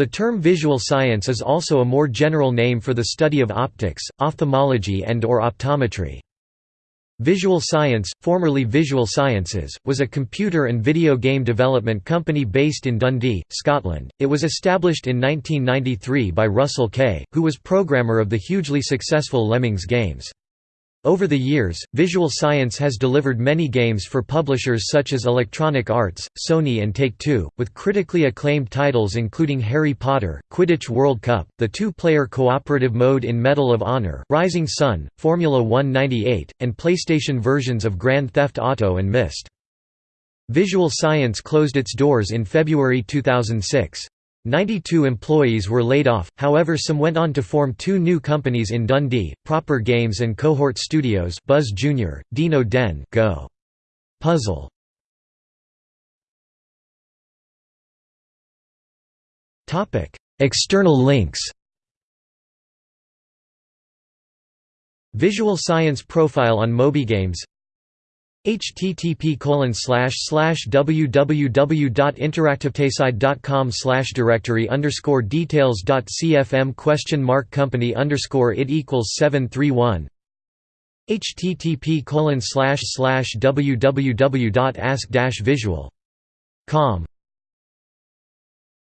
The term visual science is also a more general name for the study of optics, ophthalmology and or optometry. Visual Science, formerly Visual Sciences, was a computer and video game development company based in Dundee, Scotland. It was established in 1993 by Russell Kay, who was programmer of the hugely successful Lemmings games. Over the years, Visual Science has delivered many games for publishers such as Electronic Arts, Sony and Take-Two, with critically acclaimed titles including Harry Potter, Quidditch World Cup, the two-player cooperative mode in Medal of Honor, Rising Sun, Formula 198, and PlayStation versions of Grand Theft Auto and Myst. Visual Science closed its doors in February 2006. 92 employees were laid off, however some went on to form two new companies in Dundee, Proper Games and Cohort Studios Buzz Jr., Dino Den Go. Puzzle. External links Visual Science profile on MobyGames http www.interactivetayside.com directory underscore details cfm question mark company underscore it equals 731 http www.ask visual.com